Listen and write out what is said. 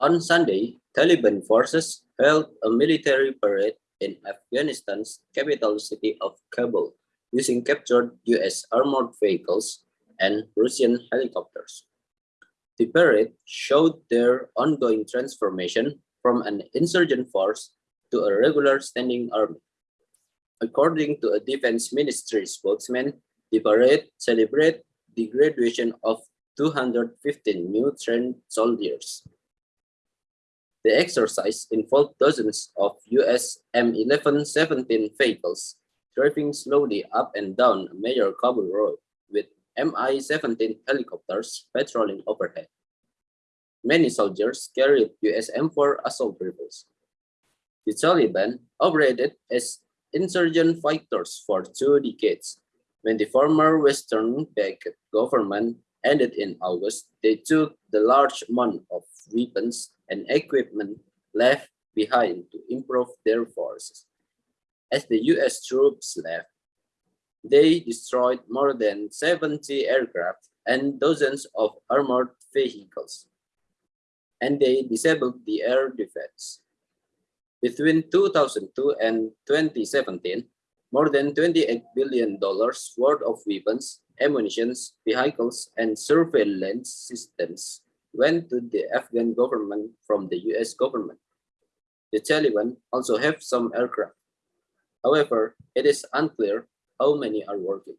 On Sunday, Taliban forces held a military parade in Afghanistan's capital city of Kabul using captured US armored vehicles and Russian helicopters. The parade showed their ongoing transformation from an insurgent force to a regular standing army. According to a defense ministry spokesman, the parade celebrated the graduation of 215 new trained soldiers. The exercise involved dozens of US M1117 vehicles driving slowly up and down a major Kabul road with Mi-17 helicopters patrolling overhead. Many soldiers carried US M4 assault rifles. The Taliban operated as insurgent fighters for two decades. When the former Western-backed government ended in August, they took the large amount of weapons and equipment left behind to improve their forces. As the US troops left, they destroyed more than 70 aircraft and dozens of armored vehicles, and they disabled the air defense. Between 2002 and 2017, more than $28 billion worth of weapons, ammunition, vehicles, and surveillance systems went to the Afghan government from the US government. The Taliban also have some aircraft. However, it is unclear how many are working.